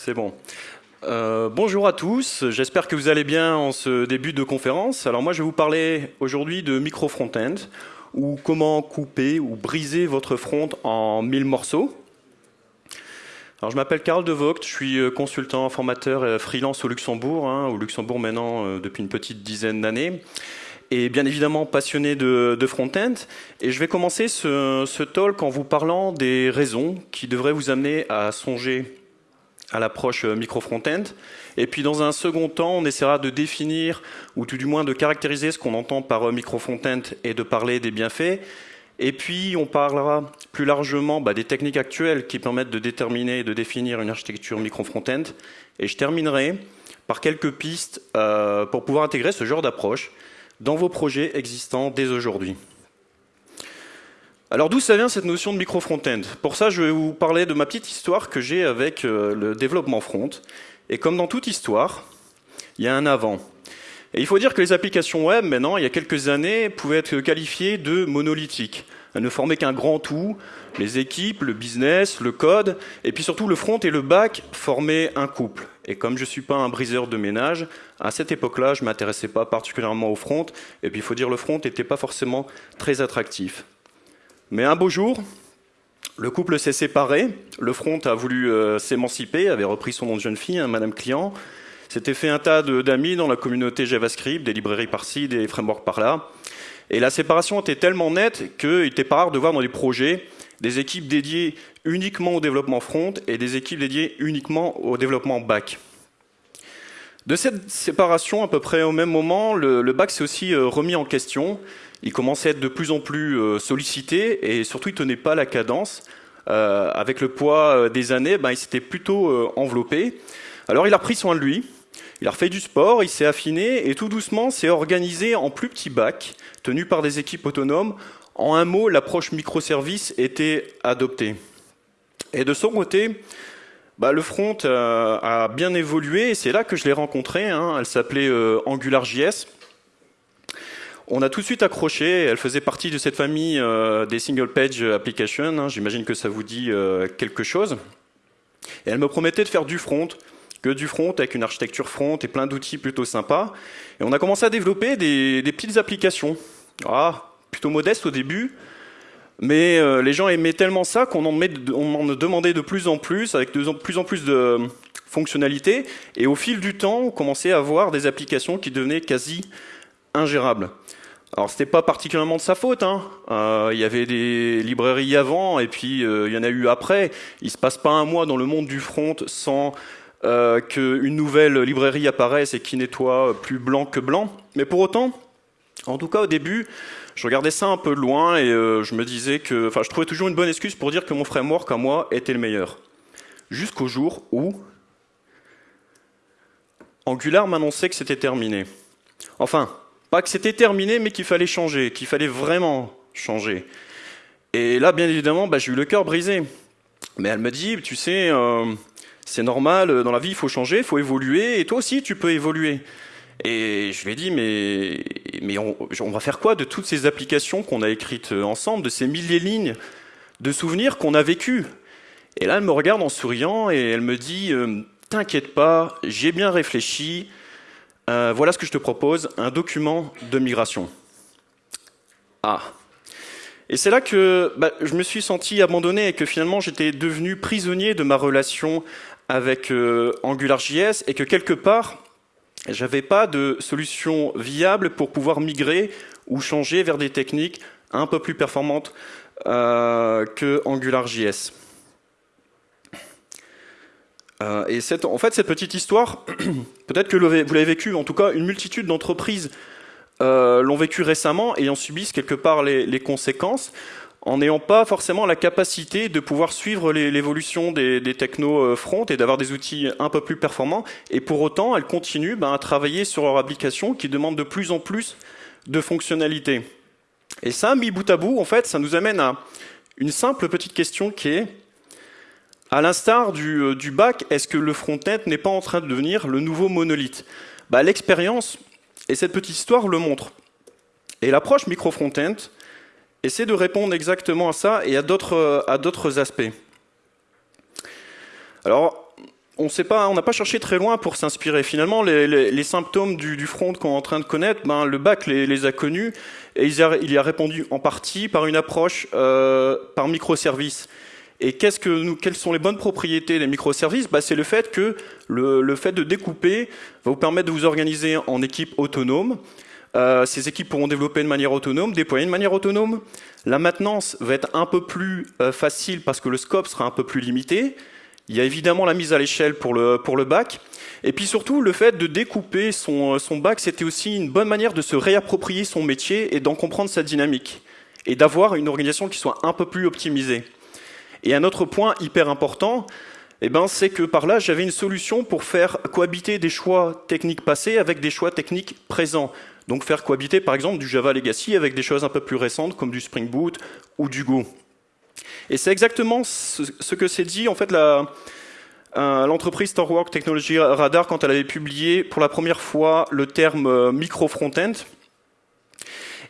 C'est bon. Euh, bonjour à tous, j'espère que vous allez bien en ce début de conférence. Alors moi je vais vous parler aujourd'hui de micro front-end, ou comment couper ou briser votre front en mille morceaux. Alors je m'appelle Karl De Vogt, je suis euh, consultant, formateur et freelance au Luxembourg, hein, au Luxembourg maintenant euh, depuis une petite dizaine d'années et bien évidemment passionné de, front-end. Et je vais commencer ce, ce, talk en vous parlant des raisons qui devraient vous amener à songer à l'approche micro-front-end. Et puis dans un second temps, on essaiera de définir, ou tout du moins de caractériser ce qu'on entend par micro-front-end et de parler des bienfaits. Et puis on parlera plus largement bah, des techniques actuelles qui permettent de déterminer et de définir une architecture micro-front-end. Et je terminerai par quelques pistes euh, pour pouvoir intégrer ce genre d'approche dans vos projets existants dès aujourd'hui. Alors d'où ça vient cette notion de micro front-end Pour ça, je vais vous parler de ma petite histoire que j'ai avec euh, le développement front. Et comme dans toute histoire, il y a un avant. Et il faut dire que les applications web, maintenant, il y a quelques années, pouvaient être qualifiées de monolithiques. Elles ne formaient qu'un grand tout. Les équipes, le business, le code, et puis surtout le front et le back formaient un couple. Et comme je ne suis pas un briseur de ménage, à cette époque-là, je ne m'intéressais pas particulièrement au front. Et puis il faut dire, le front n'était pas forcément très attractif. Mais un beau jour, le couple s'est séparé. Le front a voulu euh, s'émanciper, avait repris son nom de jeune fille, hein, Madame Client. S'était fait un tas d'amis dans la communauté JavaScript, des librairies par-ci, des frameworks par-là. Et la séparation était tellement nette qu'il était pas rare de voir dans les projets des équipes dédiées uniquement au développement front et des équipes dédiées uniquement au développement back. De cette séparation, à peu près au même moment, le, back s'est aussi euh, remis en question. Il commençait à être de plus en plus euh, sollicité et surtout il tenait pas la cadence. Euh, avec le poids des années, ben, il s'était plutôt enveloppé. Alors il a pris soin de lui, il a refait du sport, il s'est affiné et tout doucement s'est organisé en plus petits bacs tenus par des équipes autonomes en un mot, l'approche microservice était adoptée. Et de son côté, bah, le front euh, a bien évolué et c'est là que je l'ai rencontrée. Hein. Elle s'appelait euh, AngularJS. On a tout de suite accroché. Elle faisait partie de cette famille euh, des single page applications. Hein. J'imagine que ça vous dit quelque chose. Et elle me promettait de faire du front, que du front avec une architecture front et plein d'outils plutôt sympas. Et on a commencé à développer des, petites applications. Ah, plutôt modeste au début, mais euh, les gens aimaient tellement ça qu'on en, demandait de plus en plus, avec de plus en plus de fonctionnalités, et au fil du temps, on commençait à avoir des applications qui devenaient quasi ingérables. Alors c'était pas particulièrement de sa faute, hein. euh, il y avait des librairies avant, et puis euh, il y en a eu après. Il se passe pas un mois dans le monde du front sans qu'une nouvelle librairie apparaisse et qui nettoie plus blanc que blanc. Mais pour autant, en tout cas au début, je regardais ça un peu de loin et euh, je me disais que, enfin, je trouvais toujours une bonne excuse pour dire que mon framework à moi était le meilleur. Jusqu'au jour où Angular m'annonçait que c'était terminé. Enfin, pas que c'était terminé, mais qu'il fallait changer, qu'il fallait vraiment changer. Et là, bien évidemment, bah, j'ai eu le cœur brisé. Mais elle me dit, tu sais, euh, c'est normal, dans la vie, il faut changer, il faut évoluer, et toi aussi, tu peux évoluer. Et je lui ai dit, mais, on, va faire quoi de toutes ces applications qu'on a écrites ensemble, de ces milliers de lignes de souvenirs qu'on a vécus Et là, elle me regarde en souriant et elle me dit, euh, t'inquiète pas, j'ai bien réfléchi, euh, voilà ce que je te propose, un document de migration. Ah. Et c'est là que bah, je me suis senti abandonné et que finalement j'étais devenu prisonnier de ma relation avec euh, AngularJS et que quelque part, j'avais pas de solution viable pour pouvoir migrer ou changer vers des techniques un peu plus performantes euh, que AngularJS. Euh, et cette, en fait, cette petite histoire, peut-être que vous l'avez vécu, en tout cas, une multitude d'entreprises euh, l'ont vécu récemment et en subissent quelque part les, les conséquences en n'ayant pas forcément la capacité de pouvoir suivre l'évolution des, des technos euh, front et d'avoir des outils un peu plus performants. Et pour autant, elles continuent ben, à travailler sur leur application qui demande de plus en plus de fonctionnalités. Et ça, mis bout à bout, en fait, ça nous amène à une simple petite question qui est, à l'instar du, euh, du back, est-ce que le front-end n'est pas en train de devenir le nouveau monolithe? Bah, L'expérience et cette petite histoire le montrent. Et l'approche micro-front-end, essaie de répondre exactement à ça et à d'autres aspects. Alors, on n'a pas cherché très loin pour s'inspirer. Finalement, les, symptômes du, front qu'on est en train de connaître, ben, le bac les, a connus et il, y a répondu en partie par une approche euh, par microservices. Et nous, quelles sont les bonnes propriétés des microservices? Ben, C'est le fait que le, fait de découper va vous permettre de vous organiser en équipes autonomes. Euh, ces équipes pourront développer de manière autonome, déployer de manière autonome. La maintenance va être un peu plus euh, facile parce que le scope sera un peu plus limité. Il y a évidemment la mise à l'échelle pour le, pour le bac. Et puis surtout, le fait de découper son, son bac, c'était aussi une bonne manière de se réapproprier son métier et d'en comprendre sa dynamique. Et d'avoir une organisation qui soit un peu plus optimisée. Et un autre point hyper important, eh ben, c'est que par là, j'avais une solution pour faire cohabiter des choix techniques passés avec des choix techniques présents. Donc faire cohabiter par exemple du Java Legacy avec des choses un peu plus récentes comme du Spring Boot ou du Go. Et c'est exactement ce, que s'est dit en fait l'entreprise Storework Technology Radar quand elle avait publié pour la première fois le terme euh, micro front-end.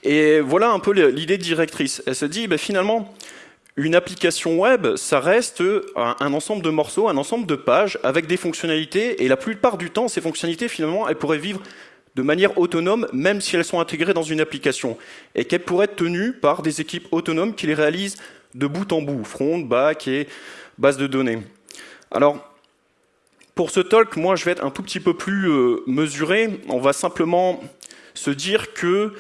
Et voilà un peu l'idée directrice. Elle se dit, ben, finalement, une application web, ça reste un ensemble de morceaux, un ensemble de pages avec des fonctionnalités. Et la plupart du temps, ces fonctionnalités, finalement, elles pourraient vivre de manière autonome, même si elles sont intégrées dans une application, et qu'elles pourraient être tenues par des équipes autonomes qui les réalisent de bout en bout, front, back et base de données. Alors, pour ce talk, moi, je vais être un tout petit peu plus euh, mesuré. On va simplement se dire que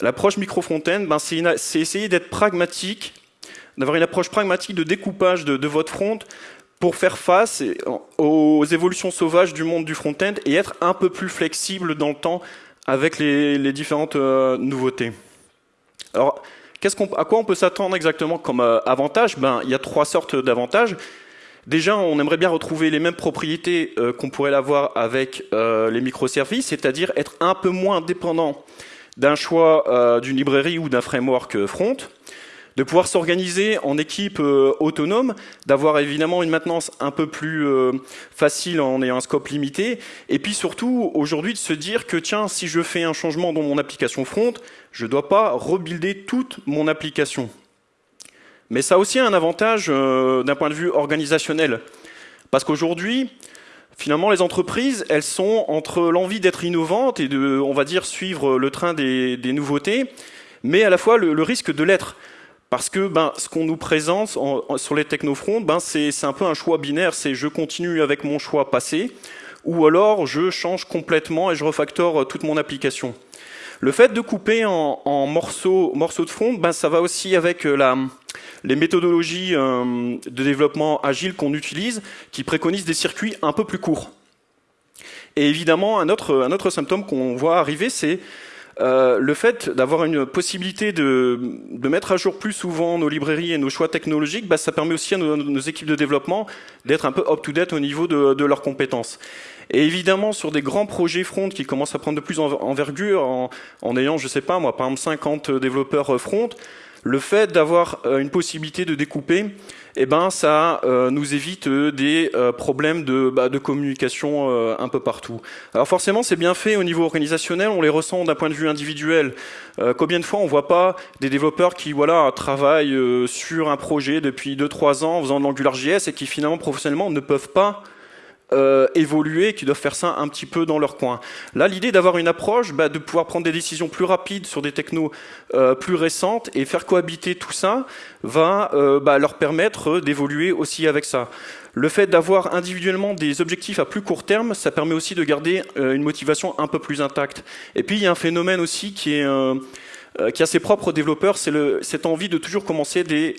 l'approche micro-front-end, ben, c'est essayer d'être pragmatique, d'avoir une approche pragmatique de découpage de, votre front pour faire face aux évolutions sauvages du monde du front-end et être un peu plus flexible dans le temps avec les, différentes euh, nouveautés. Alors, à quoi on peut s'attendre exactement comme euh, avantage? Ben, Il y a trois sortes d'avantages. Déjà, on aimerait bien retrouver les mêmes propriétés euh, qu'on pourrait l'avoir avec les microservices, c'est-à-dire être un peu moins dépendant d'un choix d'une librairie ou d'un framework front de pouvoir s'organiser en équipe euh, autonome, d'avoir évidemment une maintenance un peu plus euh, facile en ayant un scope limité, et puis surtout aujourd'hui de se dire que tiens, si je fais un changement dans mon application front, je ne dois pas rebuilder toute mon application. Mais ça a aussi un avantage euh, d'un point de vue organisationnel, parce qu'aujourd'hui, finalement, les entreprises, elles sont entre l'envie d'être innovantes et de, on va dire, suivre le train des, nouveautés, mais à la fois le risque de l'être. Parce que ben, ce qu'on nous présente sur les technofronts, ben, c'est un peu un choix binaire, c'est je continue avec mon choix passé, ou alors je change complètement et je refactore toute mon application. Le fait de couper en, morceaux, morceaux de front, ben, ça va aussi avec euh, la, les méthodologies euh, de développement agile qu'on utilise, qui préconisent des circuits un peu plus courts. Et évidemment, un autre, un autre symptôme qu'on voit arriver, c'est euh, le fait d'avoir une possibilité de, mettre à jour plus souvent nos librairies et nos choix technologiques, bah, ça permet aussi à nos, équipes de développement d'être un peu up-to-date au niveau de, leurs compétences. Et évidemment, sur des grands projets front qui commencent à prendre de plus en envergure, en, en ayant, je sais pas moi, par exemple 50 développeurs front, le fait d'avoir euh, une possibilité de découper, eh ben, ça euh, nous évite euh, des problèmes de, bah, de communication un peu partout. Alors forcément, c'est bien fait au niveau organisationnel, on les ressent d'un point de vue individuel. combien de fois on voit pas des développeurs qui voilà travaillent sur un projet depuis 2-3 ans en faisant de l'AngularJS et qui finalement professionnellement ne peuvent pas euh, évoluer, qui doivent faire ça un petit peu dans leur coin. Là, l'idée d'avoir une approche, bah, de pouvoir prendre des décisions plus rapides sur des technos euh, plus récentes et faire cohabiter tout ça, va euh, bah, leur permettre d'évoluer aussi avec ça. Le fait d'avoir individuellement des objectifs à plus court terme, ça permet aussi de garder une motivation un peu plus intacte. Et puis, il y a un phénomène aussi qui est qui a ses propres développeurs, c'est cette envie de toujours commencer des,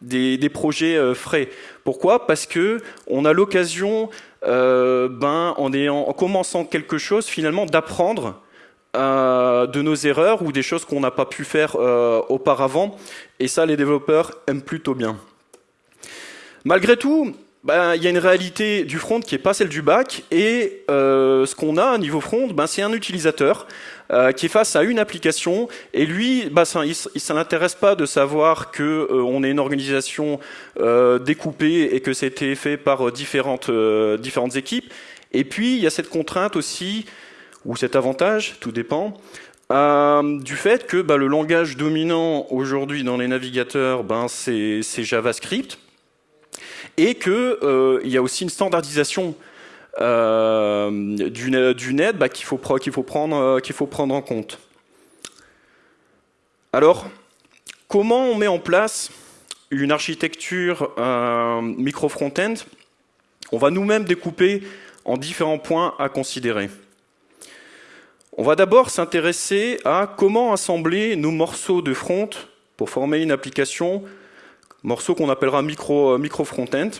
des, des, projets frais. Pourquoi? Parce que on a l'occasion euh, ben, en, en commençant quelque chose, finalement, d'apprendre euh, de nos erreurs ou des choses qu'on n'a pas pu faire euh, auparavant. Et ça, les développeurs aiment plutôt bien. Malgré tout, ben, il y a une réalité du front qui n'est pas celle du back, et euh, ce qu'on a au niveau front, ben, c'est un utilisateur euh, qui est face à une application, et lui, ben, ça, il ne l'intéresse pas de savoir que euh, est une organisation euh, découpée et que c'était fait par différentes, différentes équipes. Et puis, il y a cette contrainte aussi, ou cet avantage, tout dépend, du fait que ben, le langage dominant aujourd'hui dans les navigateurs, ben, c'est JavaScript. Et qu'il y a aussi une standardisation du, net bah, qu'il faut, prendre, qu'il faut prendre en compte. Alors, comment on met en place une architecture micro-front-end? On va nous-mêmes découper en différents points à considérer. On va d'abord s'intéresser à comment assembler nos morceaux de front pour former une application, morceau qu'on appellera micro, micro front-end.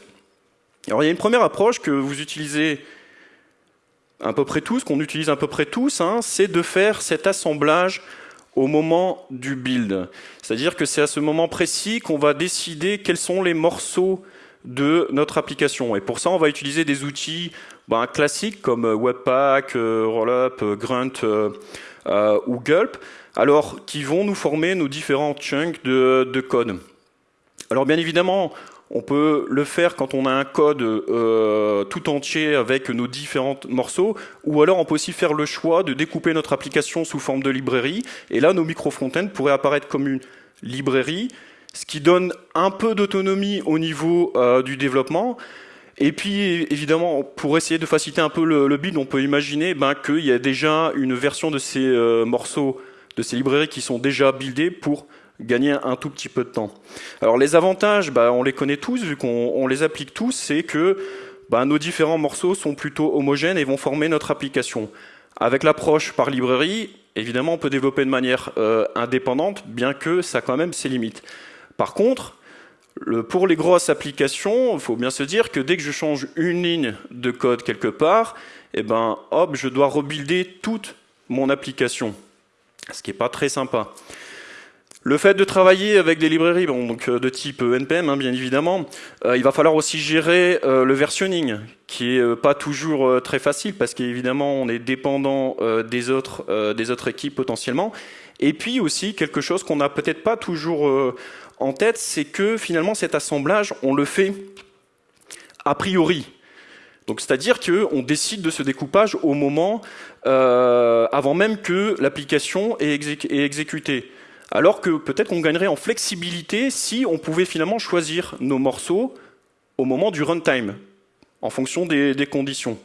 Alors il y a une première approche que vous utilisez à peu près tous, qu'on utilise à peu près tous, hein, c'est de faire cet assemblage au moment du build. C'est-à-dire que c'est à ce moment précis qu'on va décider quels sont les morceaux de notre application. Et pour ça, on va utiliser des outils ben, classiques comme Webpack, euh, Rollup, euh, Grunt euh, ou Gulp, alors qui vont nous former nos différents chunks de code. Alors bien évidemment, on peut le faire quand on a un code euh, tout entier avec nos différents morceaux, ou alors on peut aussi faire le choix de découper notre application sous forme de librairie. Et là, nos micro-frontends pourraient apparaître comme une librairie, ce qui donne un peu d'autonomie au niveau euh, du développement. Et puis, évidemment, pour essayer de faciliter un peu le, build, on peut imaginer ben, qu'il y a déjà une version de ces euh, morceaux, de ces librairies qui sont déjà buildées pour gagner un tout petit peu de temps. Alors les avantages, bah, on les connaît tous, vu qu'on les applique tous, c'est que bah, nos différents morceaux sont plutôt homogènes et vont former notre application. Avec l'approche par librairie, évidemment, on peut développer de manière euh, indépendante, bien que ça a quand même ses limites. Par contre, pour les grosses applications, il faut bien se dire que dès que je change une ligne de code quelque part, eh ben, hop, je dois rebuilder toute mon application, ce qui n'est pas très sympa. Le fait de travailler avec des librairies euh, de type euh, NPM, hein, bien évidemment, euh, il va falloir aussi gérer le versionning, qui est pas toujours très facile, parce qu'évidemment, on est dépendant des, autres, équipes potentiellement. Et puis aussi, quelque chose qu'on n'a peut-être pas toujours en tête, c'est que finalement, cet assemblage, on le fait a priori. C'est-à-dire qu'on décide de ce découpage au moment, avant même que l'application est exécutée alors que peut-être qu'on gagnerait en flexibilité si on pouvait finalement choisir nos morceaux au moment du runtime, en fonction des, conditions.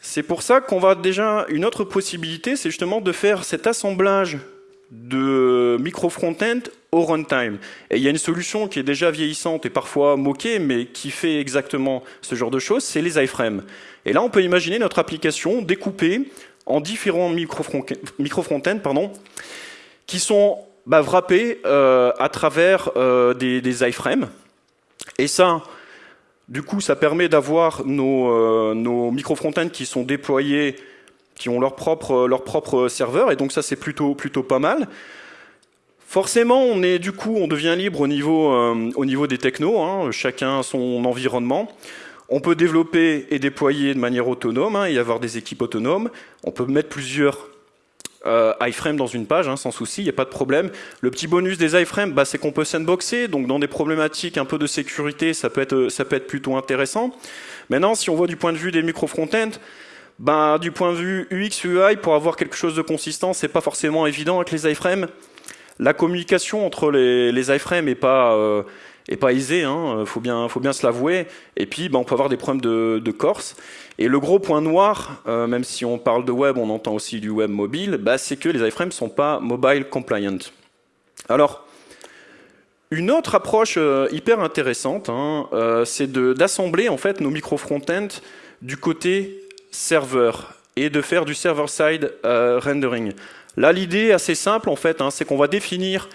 C'est pour ça qu'on va déjà une autre possibilité, c'est justement de faire cet assemblage de micro front-end au runtime. Et il y a une solution qui est déjà vieillissante et parfois moquée, mais qui fait exactement ce genre de choses, c'est les iframes. Et là, on peut imaginer notre application découpée en différents micro-frontends pardon, qui sont bah, wrappés euh, à travers euh, des, iframes. Et ça, du coup, ça permet d'avoir nos, euh, nos micro-frontends qui sont déployés, qui ont leur propre, leur propre serveur, et donc ça, c'est plutôt, plutôt pas mal. Forcément, on est du coup, on devient libre au niveau, au niveau des technos, hein, chacun son environnement. On peut développer et déployer de manière autonome hein, et avoir des équipes autonomes. On peut mettre plusieurs euh, iframes dans une page, hein, sans souci, il n'y a pas de problème. Le petit bonus des iframes, bah, c'est qu'on peut sandboxer, donc dans des problématiques un peu de sécurité, ça peut être, plutôt intéressant. Maintenant, si on voit du point de vue des micro-frontends, bah, du point de vue UX, UI, pour avoir quelque chose de consistant, c'est pas forcément évident avec les iframes. La communication entre les, les iframes n'est pas, euh, et pas aisé, hein, faut bien, faut bien se l'avouer. Et puis, ben, on peut avoir des problèmes de, corse. Et le gros point noir, euh, même si on parle de web, on entend aussi du web mobile, bah, c'est que les iframes ne sont pas mobile compliant. Alors, une autre approche euh, hyper intéressante, hein, euh, c'est d'assembler en fait nos micro front-end du côté serveur et de faire du server-side rendering. Là, l'idée assez simple en fait, hein, c'est qu'on va définir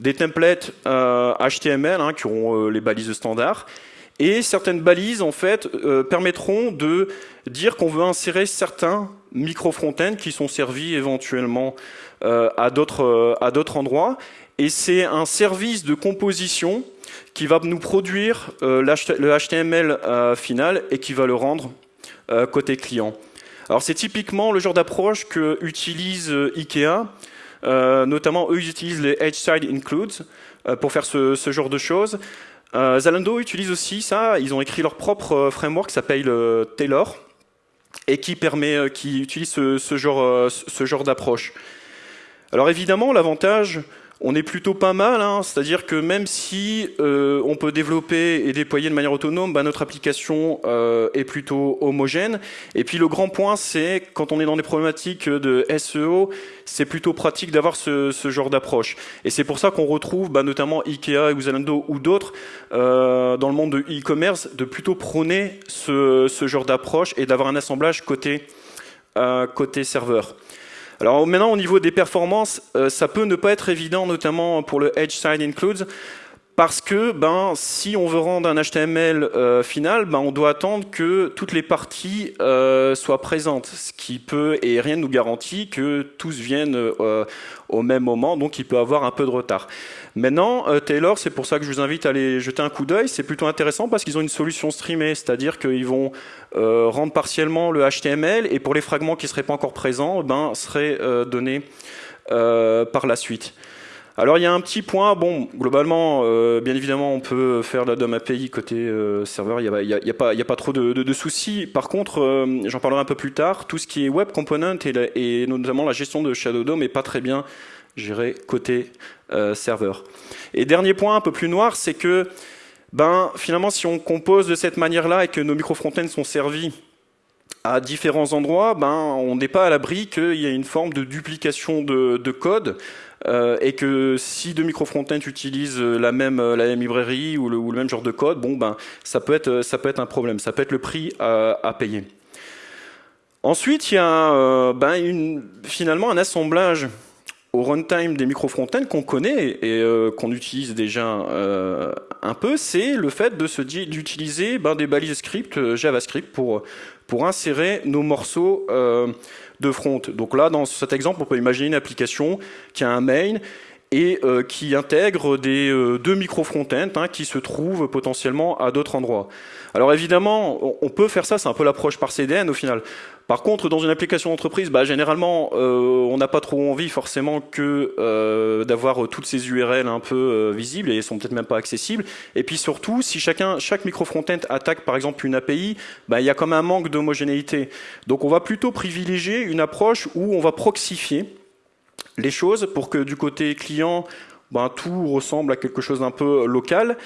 des templates HTML euh, hein, qui auront euh, les balises standard. Et certaines balises, en fait, euh, permettront de dire qu'on veut insérer certains micro-frontends qui sont servis éventuellement à d'autres endroits. Et c'est un service de composition qui va nous produire le HTML final et qui va le rendre côté client. Alors c'est typiquement le genre d'approche que utilise IKEA notamment, eux, ils utilisent les Edge Side Includes euh, pour faire ce, genre de choses. Euh, Zalando utilise aussi ça. Ils ont écrit leur propre framework qui s'appelle Taylor et qui permet, qui utilise ce genre d'approche. Alors évidemment, l'avantage, on est plutôt pas mal, hein. c'est-à-dire que même si euh, on peut développer et déployer de manière autonome, bah, notre application euh, est plutôt homogène. Et puis le grand point, c'est quand on est dans des problématiques de SEO, c'est plutôt pratique d'avoir ce, genre d'approche. Et c'est pour ça qu'on retrouve bah, notamment Ikea ou Zalando ou d'autres euh, dans le monde de e-commerce de plutôt prôner ce, genre d'approche et d'avoir un assemblage côté serveur. Alors maintenant, au niveau des performances, euh, ça peut ne pas être évident, notamment pour le Edge Side Includes, parce que ben, si on veut rendre un HTML euh, final, ben, on doit attendre que toutes les parties euh, soient présentes, ce qui peut, et rien ne nous garantit que tous viennent euh, au même moment, donc il peut avoir un peu de retard. Maintenant, Taylor, c'est pour ça que je vous invite à aller jeter un coup d'œil, c'est plutôt intéressant parce qu'ils ont une solution streamée, c'est-à-dire qu'ils vont rendre partiellement le HTML, et pour les fragments qui ne seraient pas encore présents, ben, seraient donnés par la suite. Alors il y a un petit point, bon, globalement, euh, bien évidemment, on peut faire la DOM API côté euh, serveur, il n'y a, pas, a, pas trop de, soucis. Par contre, euh, j'en parlerai un peu plus tard, tout ce qui est web component et, notamment la gestion de Shadow DOM n'est pas très bien géré côté serveur. Et dernier point un peu plus noir, c'est que ben, finalement, si on compose de cette manière-là et que nos micro-frontends sont servis à différents endroits, ben, on n'est pas à l'abri qu'il y ait une forme de duplication de code euh, et que si deux micro-frontends utilisent la même, la même librairie ou le, même genre de code, bon, ben, ça, peut être, un problème, ça peut être le prix à, payer. Ensuite, il y a euh, ben, finalement un assemblage au runtime des micro-frontends qu'on connaît et euh, qu'on utilise déjà euh, un peu, c'est le fait d'utiliser ben, des balises script euh, JavaScript pour insérer nos morceaux euh, front. Donc là, dans cet exemple, on peut imaginer une application qui a un main et euh, qui intègre des euh, deux micro frontends hein, qui se trouvent potentiellement à d'autres endroits. Alors évidemment, on peut faire ça, c'est un peu l'approche par CDN au final. Par contre, dans une application d'entreprise, bah, généralement, euh, on n'a pas trop envie forcément que euh, d'avoir toutes ces URL un peu euh, visibles et sont peut-être même pas accessibles. Et puis surtout, si chacun, chaque micro frontend attaque par exemple une API, bah, il y a comme un manque d'homogénéité. Donc on va plutôt privilégier une approche où on va proxifier les choses pour que du côté client, bah, tout ressemble à quelque chose d'un peu local.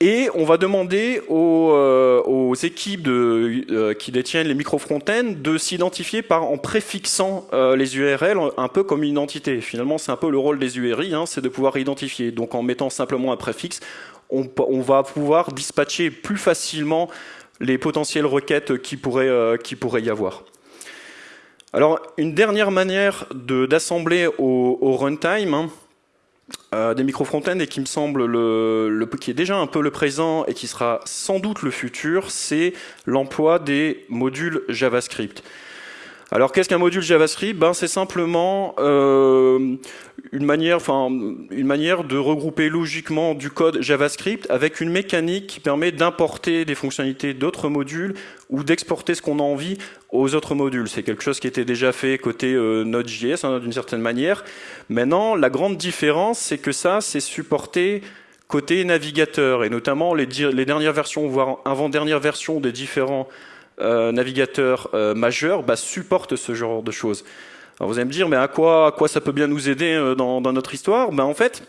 Et on va demander aux, euh, équipes euh, qui détiennent les micro-frontends de s'identifier en préfixant euh, les URL un peu comme une identité. Finalement, c'est un peu le rôle des URI, hein, c'est de pouvoir identifier. Donc en mettant simplement un préfixe, on, va pouvoir dispatcher plus facilement les potentielles requêtes qui pourraient y avoir. Alors, une dernière manière d'assembler au, au, runtime, hein, euh, des micro-frontends et qui me semble le, le, qui est déjà un peu le présent et qui sera sans doute le futur, c'est l'emploi des modules JavaScript. Alors qu'est-ce qu'un module JavaScript? Ben, C'est simplement euh, une, manière, enfin, une manière de regrouper logiquement du code JavaScript avec une mécanique qui permet d'importer des fonctionnalités d'autres modules ou d'exporter ce qu'on a envie aux autres modules. C'est quelque chose qui était déjà fait côté euh, Node.js hein, d'une certaine manière. Maintenant, la grande différence, c'est que ça, c'est supporté côté navigateur et notamment les, les dernières versions, voire avant-dernières versions des différents euh, navigateur euh, majeur bah, supporte ce genre de choses. Alors vous allez me dire, mais à quoi, ça peut bien nous aider euh, dans, notre histoire? Ben, En fait,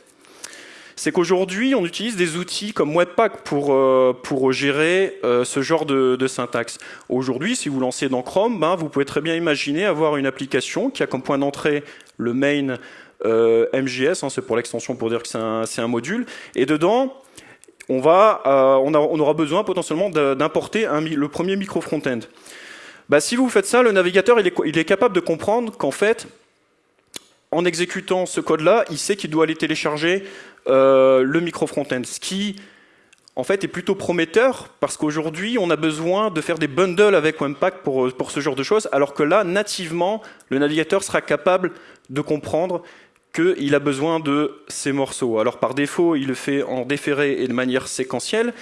c'est qu'aujourd'hui, on utilise des outils comme Webpack pour, gérer ce genre de, syntaxe. Aujourd'hui, si vous lancez dans Chrome, ben, vous pouvez très bien imaginer avoir une application qui a comme point d'entrée le main MJS, hein, c'est pour l'extension pour dire que c'est un, module, et dedans, on, va, euh, on, aura besoin potentiellement d'importer le premier micro front-end. Bah, si vous faites ça, le navigateur il est, capable de comprendre qu'en fait, en exécutant ce code-là, il sait qu'il doit aller télécharger euh, le micro front-end. Ce qui, en fait, est plutôt prometteur parce qu'aujourd'hui, on a besoin de faire des bundles avec Webpack pour, pour ce genre de choses, alors que là, nativement, le navigateur sera capable de comprendre qu'il a besoin de ces morceaux. Alors par défaut, il le fait en déféré et de manière séquentielle,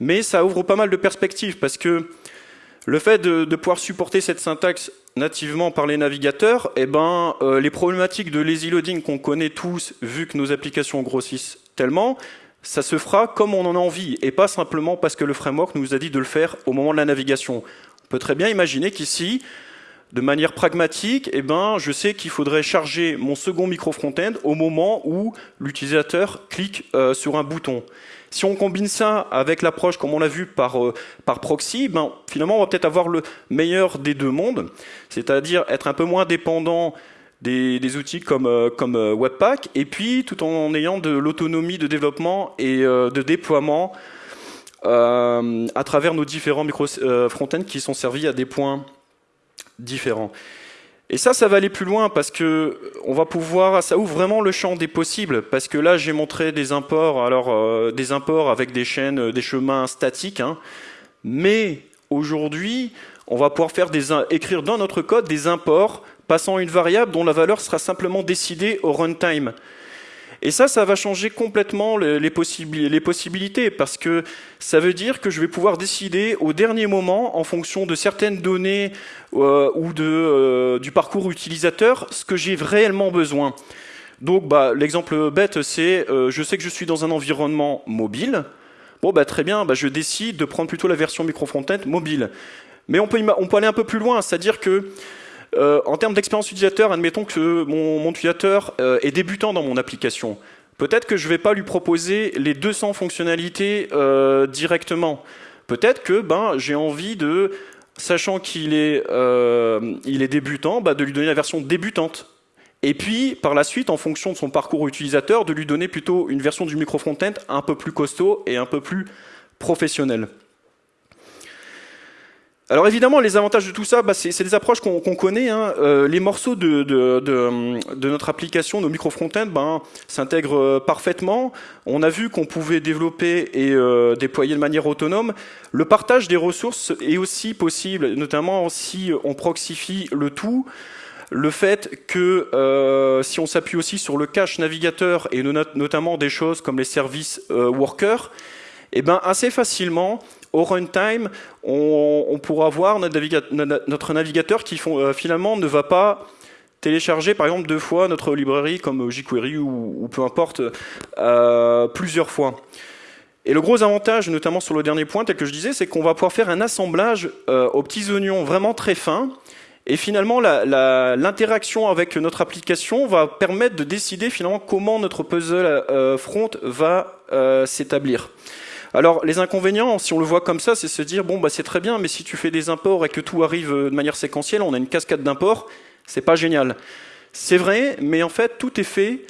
mais ça ouvre pas mal de perspectives parce que le fait de, pouvoir supporter cette syntaxe nativement par les navigateurs, eh ben, euh, les problématiques de lazy loading qu'on connaît tous, vu que nos applications grossissent tellement, ça se fera comme on en a envie, et pas simplement parce que le framework nous a dit de le faire au moment de la navigation. On peut très bien imaginer qu'ici, de manière pragmatique, eh ben, je sais qu'il faudrait charger mon second micro front-end au moment où l'utilisateur clique euh, sur un bouton. Si on combine ça avec l'approche, comme on l'a vu par, euh, proxy, ben, finalement, on va peut-être avoir le meilleur des deux mondes, c'est-à-dire être un peu moins dépendant des, outils comme, euh, comme Webpack, et puis tout en ayant de l'autonomie de développement et de déploiement à travers nos différents micro front-end qui sont servis à des points différents. Et ça, ça va aller plus loin parce que on va pouvoir, ça ouvre vraiment le champ des possibles. Parce que là, j'ai montré des imports, alors euh, des imports avec des chaînes, euh, des chemins statiques. Hein. mais aujourd'hui, on va pouvoir faire des, écrire dans notre code des imports passant une variable dont la valeur sera simplement décidée au runtime. Et ça, ça va changer complètement les, possibilités, parce que ça veut dire que je vais pouvoir décider au dernier moment, en fonction de certaines données euh, ou de, euh, du parcours utilisateur, ce que j'ai réellement besoin. Donc bah, l'exemple bête, c'est euh, je sais que je suis dans un environnement mobile. Bon, bah, très bien, bah, je décide de prendre plutôt la version micro-front-end mobile. Mais on peut, on peut aller un peu plus loin, c'est-à-dire que euh, en termes d'expérience utilisateur, admettons que mon, utilisateur euh, est débutant dans mon application. Peut-être que je ne vais pas lui proposer les 200 fonctionnalités euh, directement. Peut-être que ben, j'ai envie de, sachant qu'il est, débutant, bah, de lui donner la version débutante. Et puis, par la suite, en fonction de son parcours utilisateur, de lui donner plutôt une version du micro front-end un peu plus costaud et un peu plus professionnelle. Alors évidemment, les avantages de tout ça, bah, c'est des approches qu'on connaît. Hein. Euh, les morceaux de, notre application, nos micro front-end, ben, s'intègrent euh, parfaitement. On a vu qu'on pouvait développer et euh, déployer de manière autonome. Le partage des ressources est aussi possible, notamment si on proxifie le tout. Le fait que si on s'appuie aussi sur le cache navigateur et notamment des choses comme les services workers, eh ben assez facilement, au runtime, on, pourra voir notre, navigateur, qui euh, finalement ne va pas télécharger par exemple deux fois notre librairie comme jQuery ou, peu importe, euh, plusieurs fois. Et le gros avantage, notamment sur le dernier point, tel que je disais, c'est qu'on va pouvoir faire un assemblage euh, aux petits oignons vraiment très fins. Et finalement, l'interaction avec notre application va permettre de décider finalement comment notre puzzle front va s'établir. Alors les inconvénients, si on le voit comme ça, c'est se dire bon bah c'est très bien, mais si tu fais des imports et que tout arrive de manière séquentielle, on a une cascade d'imports, c'est pas génial. C'est vrai, mais en fait tout est fait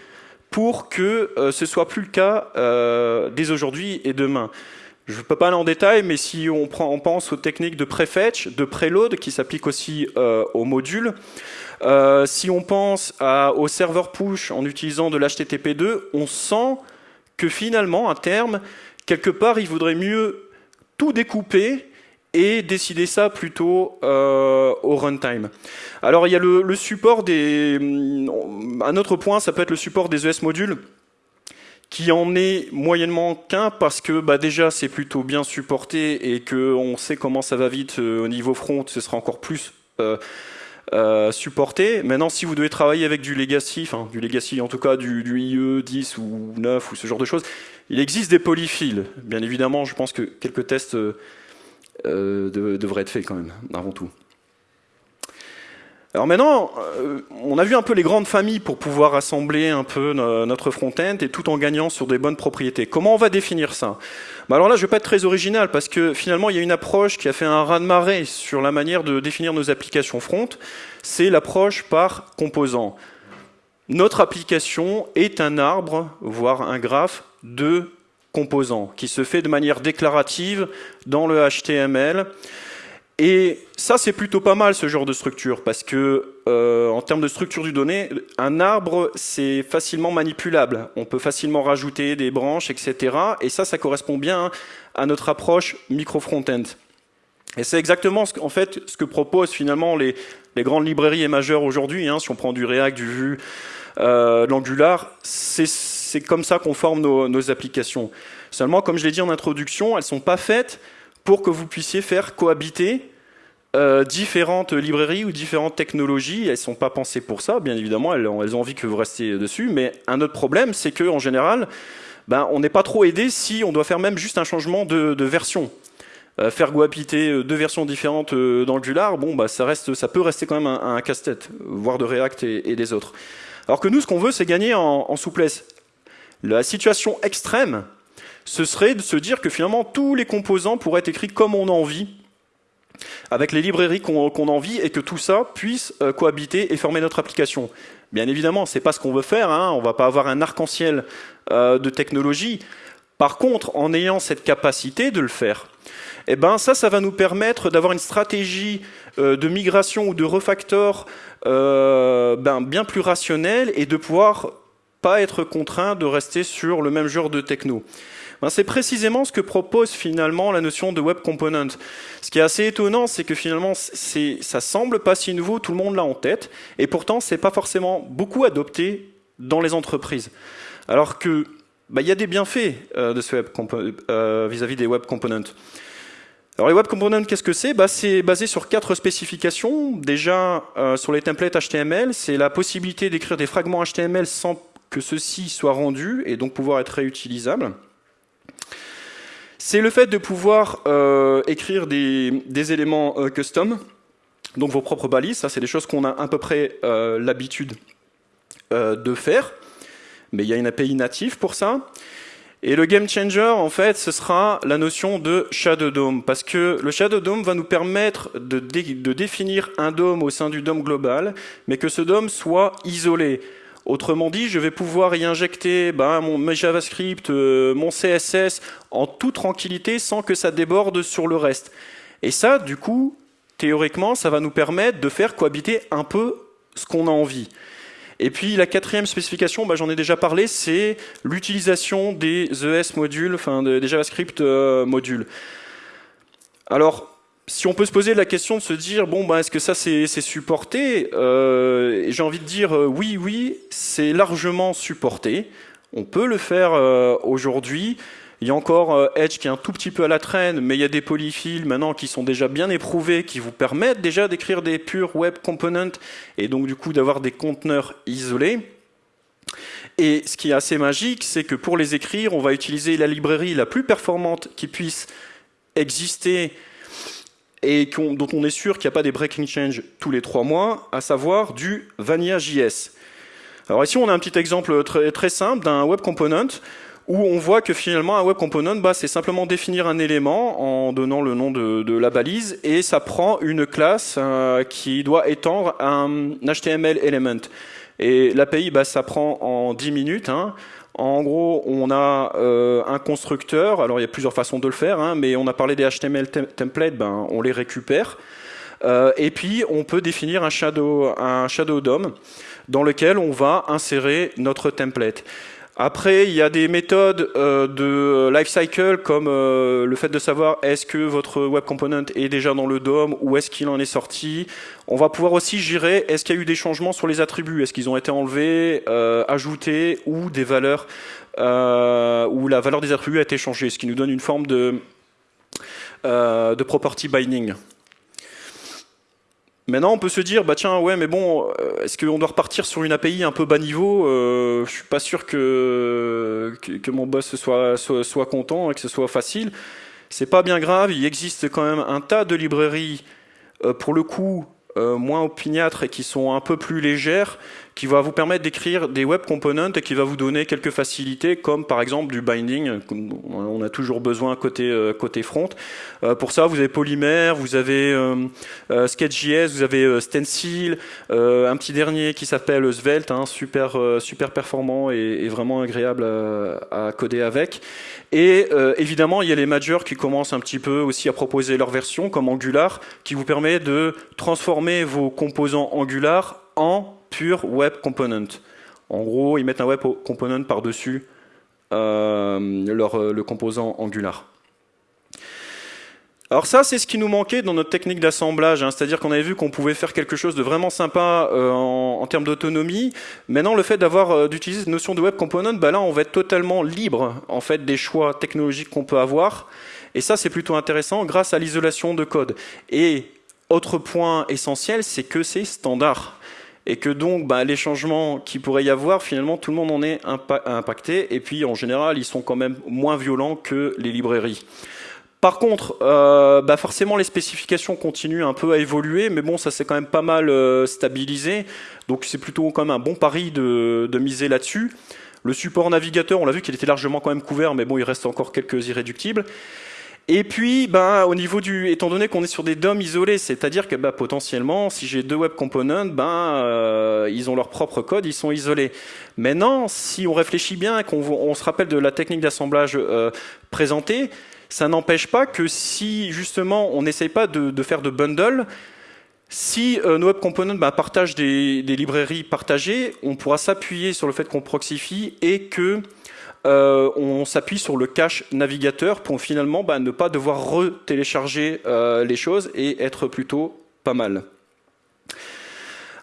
pour que ce euh, ce soit plus le cas euh, dès aujourd'hui et demain. Je ne peux pas aller en détail, mais si on, prend, on pense aux techniques de prefetch, de preload, qui s'appliquent aussi euh, aux modules, si on pense au serveur push en utilisant de l'HTTP2, on sent que finalement, à terme, quelque part, il vaudrait mieux tout découper et décider ça plutôt euh, au runtime. Alors il y a le, support des... Un autre point, ça peut être le support des ES modules, qui en est moyennement qu'un parce que bah, déjà c'est plutôt bien supporté et qu'on sait comment ça va vite euh, au niveau front, ce sera encore plus euh, supporté. Maintenant, si vous devez travailler avec du legacy, enfin du legacy en tout cas du, IE 10 ou 9 ou ce genre de choses, il existe des polyphiles. Bien évidemment, je pense que quelques tests euh, euh, devraient être faits quand même, avant tout. Alors maintenant, euh, on a vu un peu les grandes familles pour pouvoir assembler un peu notre front-end et tout en gagnant sur des bonnes propriétés. Comment on va définir ça? Bah Alors là, je ne vais pas être très original parce que finalement, il y a une approche qui a fait un raz-de-marée sur la manière de définir nos applications front. C'est l'approche par composant. Notre application est un arbre, voire un graphe de composants qui se fait de manière déclarative dans le HTML. Et ça, c'est plutôt pas mal ce genre de structure parce que, euh, en termes de structure du données, un arbre, c'est facilement manipulable. On peut facilement rajouter des branches, etc. Et ça, ça correspond bien à notre approche micro-front-end. Et c'est exactement ce, en fait, ce que proposent finalement les, grandes librairies et majeures aujourd'hui. Hein, si on prend du React, du Vue, euh, l'Angular, c'est comme ça qu'on forme nos, applications. Seulement, comme je l'ai dit en introduction, elles ne sont pas faites pour que vous puissiez faire cohabiter euh, différentes librairies ou différentes technologies. Elles ne sont pas pensées pour ça, bien évidemment, elles, ont envie que vous restiez dessus. Mais un autre problème, c'est qu'en général, ben, on n'est pas trop aidé si on doit faire même juste un changement de, version. faire cohabiter deux versions différentes d'Angular, bon, bah, ça, reste, ça peut rester quand même un, casse-tête, voire de React et, des autres. Alors que nous, ce qu'on veut, c'est gagner en, souplesse. La situation extrême, ce serait de se dire que finalement, tous les composants pourraient être écrits comme on a envie, avec les librairies qu'on a envie, et que tout ça puisse cohabiter et former notre application. Bien évidemment, ce n'est pas ce qu'on veut faire. Hein. On ne va pas avoir un arc-en-ciel euh, de technologie. Par contre, en ayant cette capacité de le faire, eh ben ça, ça va nous permettre d'avoir une stratégie euh, de migration ou de refactor euh, ben, bien plus rationnelle et de pouvoir pas être contraint de rester sur le même genre de techno. Ben, c'est précisément ce que propose finalement la notion de web component. Ce qui est assez étonnant, c'est que finalement, ça semble pas si nouveau, tout le monde l'a en tête, et pourtant, c'est pas forcément beaucoup adopté dans les entreprises. Alors que, ben, il y a des bienfaits euh, euh, vis-à-vis des web components. Alors les web components, qu'est-ce que c'est? Bah, C'est basé sur quatre spécifications. Déjà, euh, sur les templates HTML, c'est la possibilité d'écrire des fragments HTML sans que ceux-ci soient rendus et donc pouvoir être réutilisables. C'est le fait de pouvoir euh, écrire des, éléments euh, custom, donc vos propres balises, ça c'est des choses qu'on a à peu près euh, l'habitude de faire, mais il y a une API native pour ça. Et le game changer, en fait, ce sera la notion de Shadow DOM, parce que le Shadow DOM va nous permettre de, de définir un DOM au sein du DOM global, mais que ce DOM soit isolé. Autrement dit, je vais pouvoir y injecter ben, mon JavaScript, euh, mon CSS en toute tranquillité sans que ça déborde sur le reste. Et ça, du coup, théoriquement, ça va nous permettre de faire cohabiter un peu ce qu'on a envie. Et puis la quatrième spécification, ben, j'en ai déjà parlé, c'est l'utilisation des ES modules, enfin des JavaScript euh, modules. Alors, si on peut se poser la question de se dire bon ben est-ce que ça c'est supporté euh, J'ai envie de dire euh, oui oui c'est largement supporté. On peut le faire euh, aujourd'hui. Il y a encore Edge qui est un tout petit peu à la traîne, mais il y a des polyfills maintenant qui sont déjà bien éprouvés, qui vous permettent déjà d'écrire des purs web components et donc du coup d'avoir des conteneurs isolés. Et ce qui est assez magique, c'est que pour les écrire, on va utiliser la librairie la plus performante qui puisse exister et dont on est sûr qu'il n'y a pas des breaking change tous les trois mois, à savoir du Vanilla.js. Alors ici, on a un petit exemple très, très simple d'un web component où on voit que finalement un web component, bah, c'est simplement définir un élément en donnant le nom de, la balise et ça prend une classe euh, qui doit étendre un HTML element. Et l'API, bah, ça prend en 10 minutes. Hein. En gros, on a euh, un constructeur. Alors, il y a plusieurs façons de le faire, hein, mais on a parlé des HTML templates, ben, on les récupère. Euh, et puis, on peut définir un shadow, un shadow DOM dans lequel on va insérer notre template. Après, il y a des méthodes euh, de lifecycle comme euh, le fait de savoir est-ce que votre web component est déjà dans le DOM ou est-ce qu'il en est sorti. On va pouvoir aussi gérer est-ce qu'il y a eu des changements sur les attributs, est-ce qu'ils ont été enlevés, euh, ajoutés ou des valeurs où la valeur des attributs a été changée, ce qui nous donne une forme de, de property binding. Maintenant, on peut se dire, bah tiens, ouais, mais bon, euh, est-ce qu'on doit repartir sur une API un peu bas niveau euh, Je suis pas sûr que, mon boss soit, soit, content et que ce soit facile. C'est pas bien grave, il existe quand même un tas de librairies, euh, pour le coup, euh, moins opiniâtres et qui sont un peu plus légères, qui va vous permettre d'écrire des web components et qui va vous donner quelques facilités, comme par exemple du binding, on a toujours besoin côté, euh, côté front. Euh, pour ça, vous avez Polymer, vous avez Sketch.js, vous avez Stencil, un petit dernier qui s'appelle Svelte, hein, super, super performant et, vraiment agréable à, coder avec. Et évidemment, il y a les majors qui commencent un petit peu aussi à proposer leur version, comme Angular, qui vous permet de transformer vos composants Angular en pure web component. En gros, ils mettent un web component par-dessus euh, leur, euh, le composant Angular. Alors ça, c'est ce qui nous manquait dans notre technique d'assemblage, hein. c'est-à-dire qu'on avait vu qu'on pouvait faire quelque chose de vraiment sympa euh, en, termes d'autonomie. Maintenant, le fait d'avoir d'utiliser cette notion de web component, bah là, on va être totalement libre en fait des choix technologiques qu'on peut avoir. Et ça, c'est plutôt intéressant grâce à l'isolation de code. Et autre point essentiel, c'est que c'est standard. Et que donc, bah, les changements qui pourrait y avoir, finalement, tout le monde en est impacté. Et puis, en général, ils sont quand même moins violents que les librairies. Par contre, euh, bah forcément, les spécifications continuent un peu à évoluer, mais bon, ça s'est quand même pas mal euh, stabilisé. Donc, c'est plutôt quand même un bon pari de, de miser là-dessus. Le support navigateur, on l'a vu qu'il était largement quand même couvert, mais bon, il reste encore quelques irréductibles. Et puis, ben, au niveau du, étant donné qu'on est sur des DOM isolés, c'est-à-dire que ben, potentiellement, si j'ai deux web components, ben, euh, ils ont leur propre code, ils sont isolés. Maintenant, si on réfléchit bien qu'on on se rappelle de la technique d'assemblage euh, présentée, ça n'empêche pas que si justement on n'essaye pas de, de, faire de bundle, si euh, nos web components ben, partagent des, des, librairies partagées, on pourra s'appuyer sur le fait qu'on proxifie et que euh, on s'appuie sur le cache navigateur pour finalement bah, ne pas devoir retélécharger euh, les choses et être plutôt pas mal.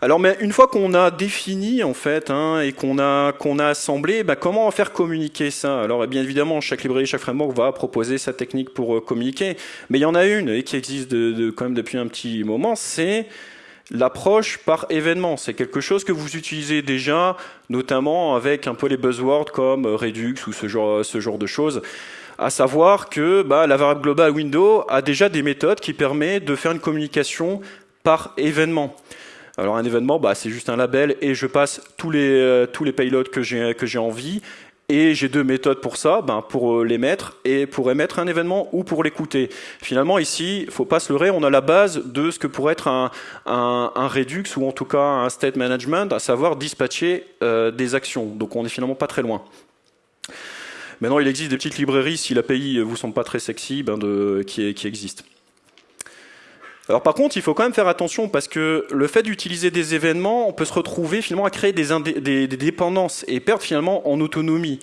Alors, mais une fois qu'on a défini en fait hein, et qu'on a qu'on a assemblé, bah, comment faire communiquer ça? Alors, eh bien évidemment, chaque librairie, chaque framework va proposer sa technique pour euh, communiquer, mais il y en a une et qui existe quand même depuis un petit moment, c'est L'approche par événement, c'est quelque chose que vous utilisez déjà, notamment avec un peu les buzzwords comme Redux ou ce genre, de choses. À savoir que bah, la variable globale Windows a déjà des méthodes qui permettent de faire une communication par événement. Alors un événement, bah, c'est juste un label et je passe tous les, euh, tous les payloads que j'ai envie et j'ai deux méthodes pour ça, ben pour euh, les mettre et pour émettre un événement ou pour l'écouter. Finalement, ici, faut pas se leurrer, on a la base de ce que pourrait être un, un, un Redux ou en tout cas un state management, à savoir dispatcher euh, des actions. Donc on n'est finalement pas très loin. Maintenant, il existe des petites librairies, si l'API vous semble pas très sexy, ben de, qui, qui existent. Alors par contre, il faut quand même faire attention parce que le fait d'utiliser des événements, on peut se retrouver finalement à créer des, dépendances et perdre finalement en autonomie.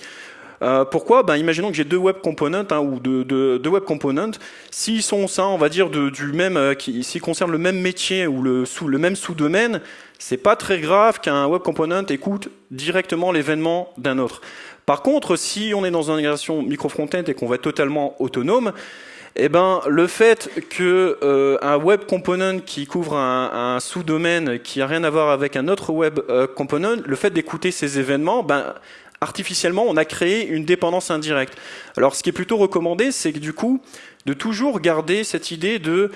Euh, pourquoi? Ben, Imaginons que j'ai deux web components hein, ou deux, web components. S'ils sont ça, on va dire du même, euh, s'ils concernent le même métier ou le, même sous-domaine, c'est pas très grave qu'un web component écoute directement l'événement d'un autre. Par contre, si on est dans une intégration micro-frontend et qu'on va être totalement autonome, eh ben, le fait que euh, un web component qui couvre un, un sous-domaine qui a rien à voir avec un autre web euh, component, le fait d'écouter ces événements, ben, artificiellement, on a créé une dépendance indirecte. Alors, ce qui est plutôt recommandé, c'est que du coup, de toujours garder cette idée de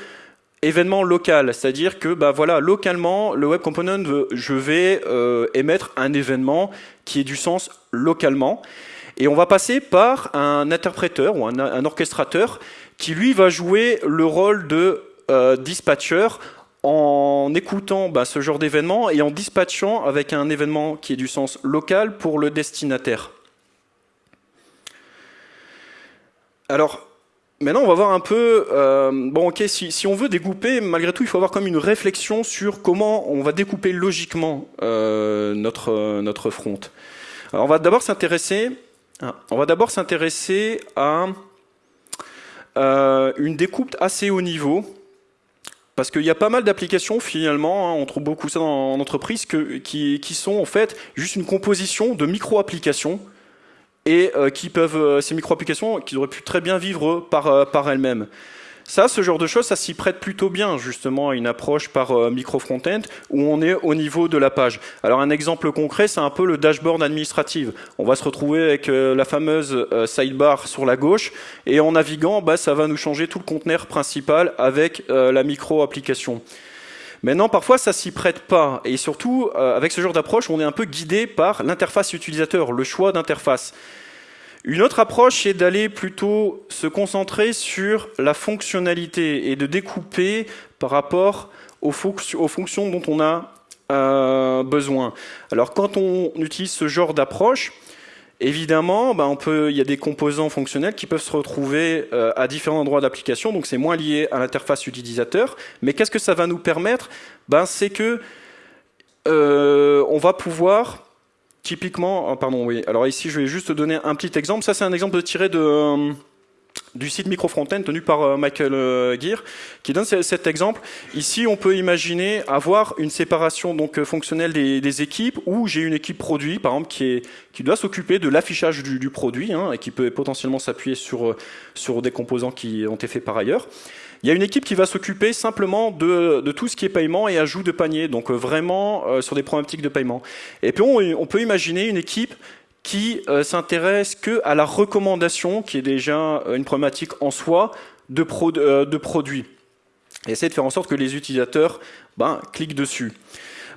événement local, c'est-à-dire que bah voilà, localement, le web component, je vais euh, émettre un événement qui ait du sens localement, et on va passer par un interpréteur ou un, un orchestrateur qui lui va jouer le rôle de euh, dispatcher en écoutant bah, ce genre d'événement et en dispatchant avec un événement qui est du sens local pour le destinataire. Alors, maintenant on va voir un peu, euh, bon ok, si, on veut découper, malgré tout il faut avoir comme une réflexion sur comment on va découper logiquement euh, notre, notre front. Alors on va d'abord s'intéresser, ah, on va d'abord s'intéresser à euh, une découpe assez haut niveau, parce qu'il y a pas mal d'applications finalement, hein, on trouve beaucoup ça en entreprise, qui, sont en fait juste une composition de micro-applications et euh, qui peuvent, euh, ces micro-applications qui auraient pu très bien vivre par, par elles-mêmes. Ça, ce genre de choses, ça s'y prête plutôt bien justement à une approche par euh, micro front-end où on est au niveau de la page. Alors un exemple concret, c'est un peu le dashboard administratif. On va se retrouver avec euh, la fameuse euh, sidebar sur la gauche et en naviguant, bah, ça va nous changer tout le conteneur principal avec la micro-application. Maintenant, parfois, ça s'y prête pas. Et surtout, avec ce genre d'approche, on est un peu guidé par l'interface utilisateur, le choix d'interface. Une autre approche, c'est d'aller plutôt se concentrer sur la fonctionnalité et de découper par rapport aux, fonctions dont on a euh, besoin. Alors quand on utilise ce genre d'approche, évidemment, peut, il y a des composants fonctionnels qui peuvent se retrouver euh, à différents endroits d'application, donc c'est moins lié à l'interface utilisateur. Mais qu'est-ce que ça va nous permettre? Ben, C'est que euh, on va pouvoir Typiquement, oh, pardon, oui. Alors ici, je vais juste donner un petit exemple. Ça, c'est un exemple tiré euh, du site Microfrontend tenu par euh, Michael euh, Gear, qui donne cet exemple. Ici, on peut imaginer avoir une séparation donc fonctionnelle des, équipes, où j'ai une équipe produit, par exemple, qui, est, qui doit s'occuper de l'affichage du, du, produit, hein, et qui peut potentiellement s'appuyer sur, sur des composants qui ont été faits par ailleurs. Il y a une équipe qui va s'occuper simplement de, tout ce qui est paiement et ajout de panier, donc euh, vraiment euh, sur des problématiques de paiement. Et puis on, on peut imaginer une équipe qui euh, s'intéresse que à la recommandation, qui est déjà une problématique en soi, de, produits. Et essayer de faire en sorte que les utilisateurs ben, cliquent dessus.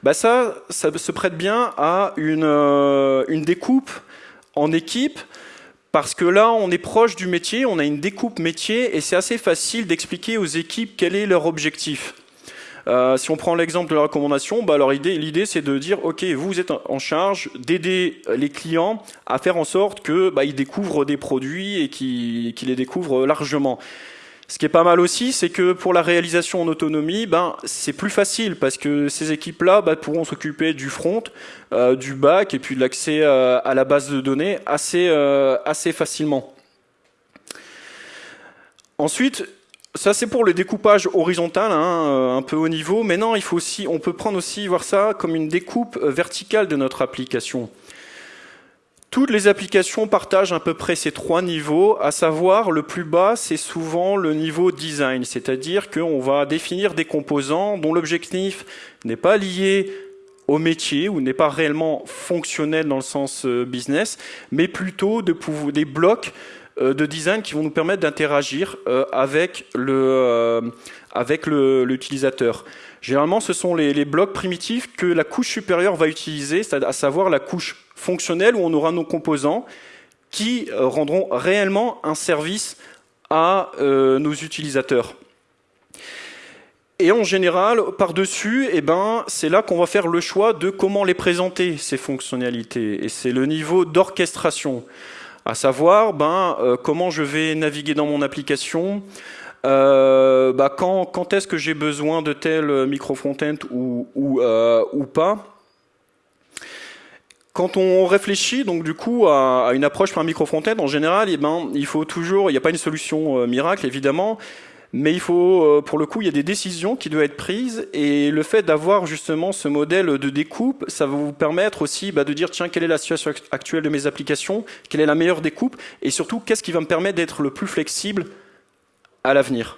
Ben ça, ça se prête bien à une, une découpe en équipe parce que là, on est proche du métier, on a une découpe métier et c'est assez facile d'expliquer aux équipes quel est leur objectif. Euh, si on prend l'exemple de la recommandation, bah l'idée c'est de dire ok vous êtes en charge d'aider les clients à faire en sorte que bah, découvrent des produits et qu'ils les découvrent largement. Ce qui est pas mal aussi, c'est que pour la réalisation en autonomie, ben, c'est plus facile parce que ces équipes-là ben, pourront s'occuper du front, euh, du back et puis de l'accès euh, à la base de données assez, euh, assez facilement. Ensuite, ça c'est pour le découpage horizontal, hein, un peu haut niveau. Maintenant, il faut aussi, on peut prendre aussi voir ça comme une découpe verticale de notre application. Toutes les applications partagent à peu près ces trois niveaux, à savoir le plus bas, c'est souvent le niveau design, c'est-à-dire qu'on va définir des composants dont l'objectif n'est pas lié au métier ou n'est pas réellement fonctionnel dans le sens euh, business, mais plutôt de des blocs euh, de design qui vont nous permettre d'interagir euh, avec le avec l'utilisateur. Généralement, ce sont les, blocs primitifs que la couche supérieure va utiliser, à savoir la couche fonctionnelle où on aura nos composants qui euh, rendront réellement un service à euh, nos utilisateurs. Et en général, par-dessus, eh ben, c'est là qu'on va faire le choix de comment les présenter, ces fonctionnalités. Et c'est le niveau d'orchestration, à savoir ben, euh, comment je vais naviguer dans mon application, bah, quand, est-ce que j'ai besoin de tel micro-front-end ou, ou, ou pas? Quand on réfléchit donc du coup à, une approche par micro front en général, eh ben, il faut toujours, il n'y a pas une solution euh, miracle évidemment, mais il faut, euh, pour le coup, il y a des décisions qui doivent être prises et le fait d'avoir justement ce modèle de découpe, ça va vous permettre aussi bah, de dire tiens quelle est la situation actuelle de mes applications, quelle est la meilleure découpe? Et surtout qu'est-ce qui va me permettre d'être le plus flexible à l'avenir.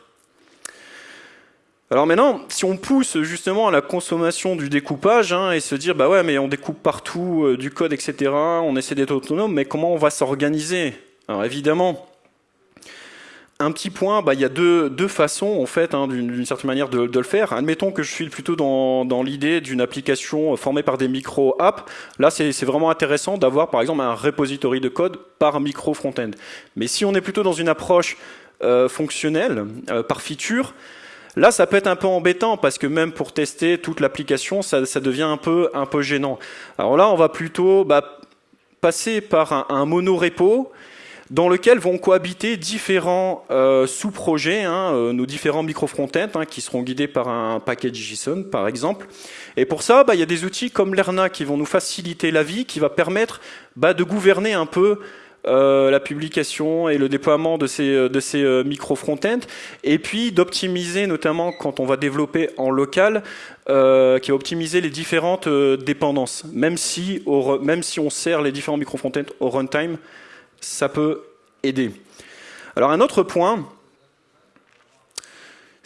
Alors maintenant, si on pousse justement à la consommation du découpage hein, et se dire bah ouais mais on découpe partout euh, du code etc. On essaie d'être autonome, mais comment on va s'organiser? Alors évidemment, un petit point, bah, il y a deux, deux façons en fait hein, d'une certaine manière de, le faire. Admettons que je suis plutôt dans, dans l'idée d'une application formée par des micro-apps. Là, c'est vraiment intéressant d'avoir par exemple un repository de code par micro front-end. Mais si on est plutôt dans une approche euh, fonctionnelle, euh, par feature, Là, ça peut être un peu embêtant parce que même pour tester toute l'application, ça, devient un peu, un peu gênant. Alors là, on va plutôt bah, passer par un, monorepo dans lequel vont cohabiter différents euh, sous-projets, hein, euh, nos différents micro-frontends hein, qui seront guidés par un package JSON, par exemple. Et pour ça, bah, il y a des outils comme Lerna qui vont nous faciliter la vie, qui va permettre bah, de gouverner un peu la publication et le déploiement de ces, euh, euh, micro front-end, et puis d'optimiser notamment quand on va développer en local, euh, qui va optimiser les différentes dépendances. Même si, au, même si on sert les différents micro front-end au runtime, ça peut aider. Alors un autre point,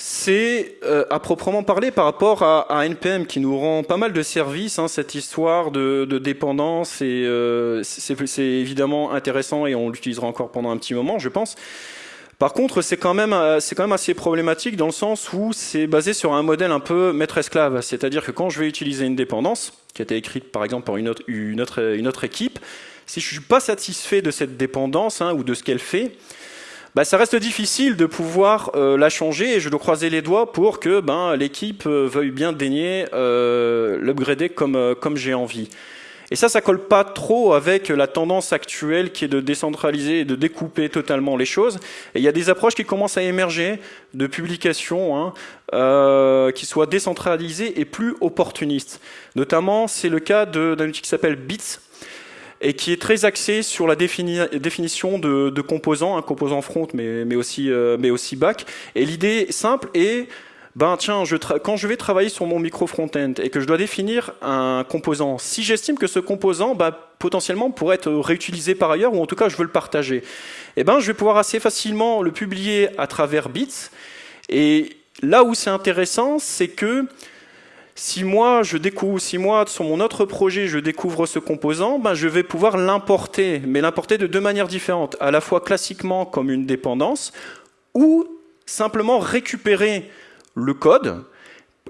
c'est euh, à proprement parler par rapport à, NPM qui nous rend pas mal de services, hein, cette histoire de, dépendance, et euh, c'est évidemment intéressant et on l'utilisera encore pendant un petit moment, je pense. Par contre, c'est quand même euh, c'est quand même assez problématique dans le sens où c'est basé sur un modèle un peu maître-esclave, c'est-à-dire que quand je vais utiliser une dépendance qui a été écrite par exemple par une autre, une autre, une autre équipe, si je suis pas satisfait de cette dépendance hein, ou de ce qu'elle fait, bah, ça reste difficile de pouvoir euh, la changer et je dois croiser les doigts pour que ben, l'équipe euh, veuille bien daigner euh, l'upgrader comme, euh, comme j'ai envie. Et ça, ça colle pas trop avec la tendance actuelle qui est de décentraliser et de découper totalement les choses. Et il y a des approches qui commencent à émerger de publications hein, euh, qui soient décentralisées et plus opportunistes. Notamment, c'est le cas d'un outil qui s'appelle Bits, et qui est très axé sur la définition de, composants, un composant front mais, aussi, euh, back. Et l'idée simple est, ben tiens, quand je vais travailler sur mon micro front-end et que je dois définir un composant, si j'estime que ce composant ben, potentiellement pourrait être réutilisé par ailleurs, ou en tout cas je veux le partager, eh ben, je vais pouvoir assez facilement le publier à travers Bits. Et là où c'est intéressant, c'est que si moi, je découvre, sur mon autre projet, je découvre ce composant, ben, je vais pouvoir l'importer, mais l'importer de deux manières différentes. À la fois classiquement comme une dépendance, ou simplement récupérer le code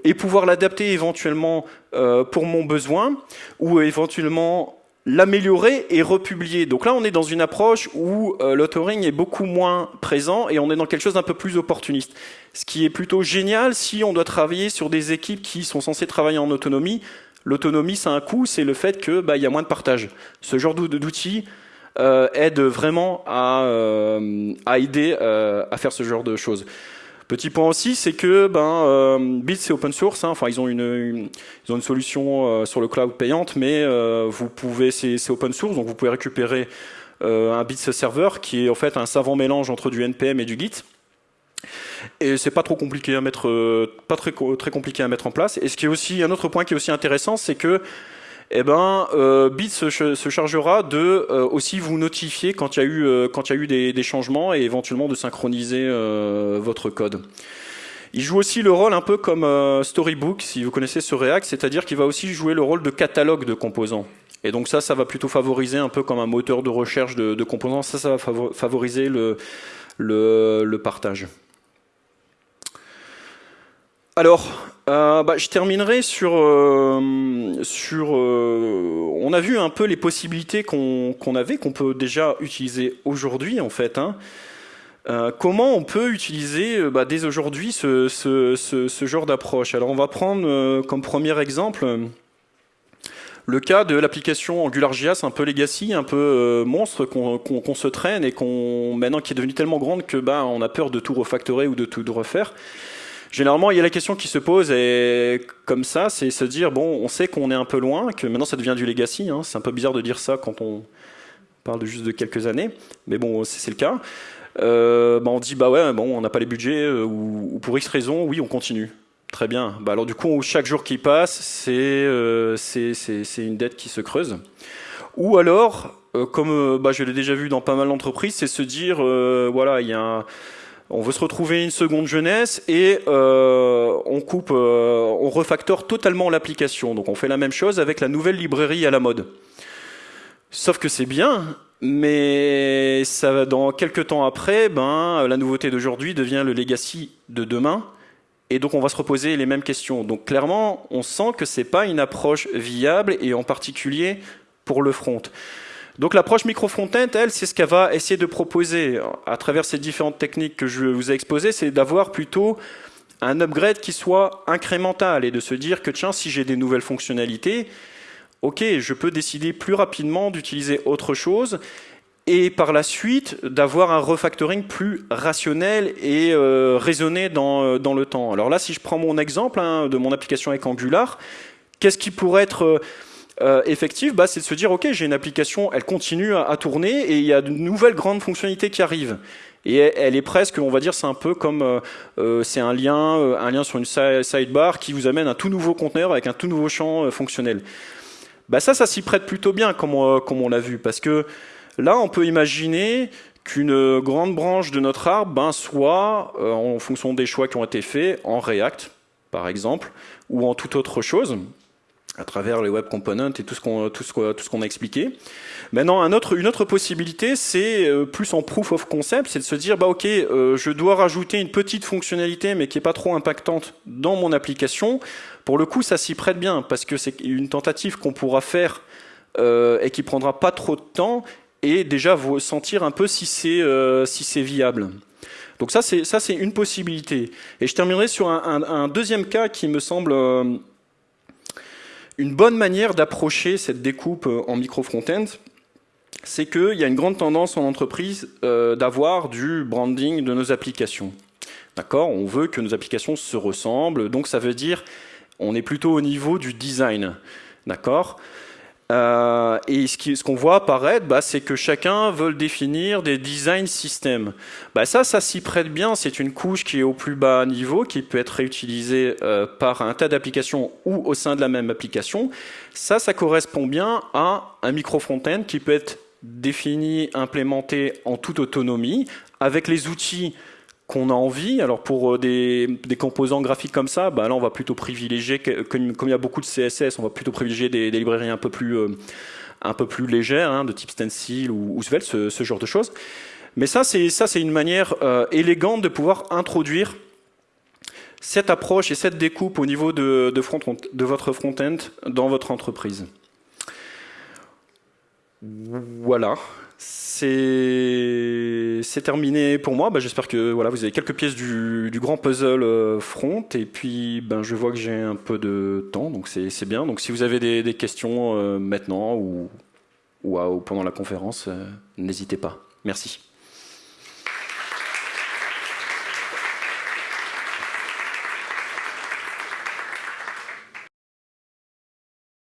et pouvoir l'adapter éventuellement euh, pour mon besoin ou éventuellement l'améliorer et republier. Donc là, on est dans une approche où euh, l'authoring est beaucoup moins présent et on est dans quelque chose d'un peu plus opportuniste. Ce qui est plutôt génial si on doit travailler sur des équipes qui sont censées travailler en autonomie. L'autonomie, c'est un coût, c'est le fait que bah, y a moins de partage. Ce genre d'outils euh, aide vraiment à, euh, aider à faire ce genre de choses. Petit point aussi, c'est que ben, euh, Bits c'est open source. Hein, enfin, ils ont une, ils ont une solution euh, sur le cloud payante, mais euh, vous pouvez, c'est open source, donc vous pouvez récupérer un Bits server qui est en fait un savant mélange entre du npm et du Git. Et c'est pas trop compliqué à mettre, pas très, très compliqué à mettre en place. Et ce qui est aussi un autre point qui est aussi intéressant, c'est que eh ben, euh, Bit se, chargera de euh, aussi vous notifier quand il y a eu, euh, quand y a eu des, changements et éventuellement de synchroniser votre code. Il joue aussi le rôle un peu comme Storybook, si vous connaissez ce React, c'est-à-dire qu'il va aussi jouer le rôle de catalogue de composants. Et donc ça, ça va plutôt favoriser un peu comme un moteur de recherche de, de composants, ça, ça va favoriser le, le, le partage. Alors, euh, bah, je terminerai sur... Euh, euh, on a vu un peu les possibilités qu'on avait, qu'on peut déjà utiliser aujourd'hui en fait. Hein. comment on peut utiliser bah, dès aujourd'hui ce, genre d'approche? Alors on va prendre comme premier exemple le cas de l'application AngularJS un peu legacy, un peu monstre qu'on se traîne et qu'on maintenant qui est devenue tellement grande que bah, on a peur de tout refactorer ou de tout refaire. Généralement, il y a la question qui se pose, et comme ça, c'est se dire, bon, on sait qu'on est un peu loin, que maintenant ça devient du legacy. Hein. C'est un peu bizarre de dire ça quand on parle de juste de quelques années, mais bon, c'est le cas. Euh, bah, on dit, bah ouais, bon, on n'a pas les budgets, euh, ou, pour X raison, oui, on continue. Très bien. Bah, alors du coup, chaque jour qui passe, c'est euh, une dette qui se creuse. Ou alors, comme bah, je l'ai déjà vu dans pas mal d'entreprises, c'est se dire, voilà, il y a un on veut se retrouver une seconde jeunesse et euh, on coupe, euh, on refactore totalement l'application. Donc on fait la même chose avec la nouvelle librairie à la mode. Sauf que c'est bien, mais ça, dans quelques temps après, ben, la nouveauté d'aujourd'hui devient le legacy de demain. Et donc on va se reposer les mêmes questions. Donc clairement, on sent que c'est pas une approche viable et en particulier pour le front. Donc l'approche micro-front-end, elle, c'est ce qu'elle va essayer de proposer à travers ces différentes techniques que je vous ai exposées, c'est d'avoir plutôt un upgrade qui soit incrémental et de se dire que tiens, si j'ai des nouvelles fonctionnalités, ok, je peux décider plus rapidement d'utiliser autre chose et par la suite d'avoir un refactoring plus rationnel et euh, raisonné dans, euh, dans, le temps. Alors là, si je prends mon exemple hein, de mon application avec Angular, qu'est-ce qui pourrait être... Euh, euh, effective, bah, c'est de se dire, OK, j'ai une application, elle continue à, tourner et il y a de nouvelles grandes fonctionnalités qui arrivent. Et elle, est presque, on va dire, c'est un peu comme, euh, euh, c'est un lien, un lien sur une sidebar qui vous amène un tout nouveau conteneur avec un tout nouveau champ fonctionnel. Bah ça, ça s'y prête plutôt bien, comme on, comme on l'a vu, parce que là, on peut imaginer qu'une grande branche de notre arbre ben, soit, en fonction des choix qui ont été faits, en React, par exemple, ou en toute autre chose à travers les web components et tout ce qu'on tout ce tout ce qu'on a expliqué. Maintenant, un autre, une autre possibilité, c'est euh, plus en proof of concept, c'est de se dire bah ok, euh, je dois rajouter une petite fonctionnalité mais qui est pas trop impactante dans mon application. Pour le coup, ça s'y prête bien parce que c'est une tentative qu'on pourra faire euh, et qui prendra pas trop de temps et déjà vous sentir un peu si c'est euh, si c'est viable. Donc ça c'est ça c'est une possibilité. Et je terminerai sur un, un, un deuxième cas qui me semble une bonne manière d'approcher cette découpe euh, en micro-front-end, c'est qu'il y a une grande tendance en entreprise euh, d'avoir du branding de nos applications. D'accord? On veut que nos applications se ressemblent, donc ça veut dire on est plutôt au niveau du design. D'accord? Euh, et ce qu'on voit apparaître, bah, c'est que chacun veut définir des design systems. Bah, ça, ça s'y prête bien. C'est une couche qui est au plus bas niveau, qui peut être réutilisée euh, par un tas d'applications ou au sein de la même application. Ça, ça correspond bien à un micro front-end qui peut être défini, implémenté en toute autonomie, avec les outils qu'on a envie. Alors pour euh, des, composants graphiques comme ça, bah là on va plutôt privilégier, comme, il y a beaucoup de CSS, on va plutôt privilégier des, librairies un peu plus, euh, un légères, hein, de type Stencil ou, Svelte, ce, genre de choses. Mais ça, c'est une manière euh, élégante de pouvoir introduire cette approche et cette découpe au niveau de votre front-end dans votre entreprise. Voilà, c'est terminé pour moi. Bah, J'espère que voilà, vous avez quelques pièces du, grand puzzle euh, front. Et puis, ben, je vois que j'ai un peu de temps, donc c'est bien. Donc, si vous avez des, questions euh, maintenant ou, ou, pendant la conférence, euh, n'hésitez pas. Merci.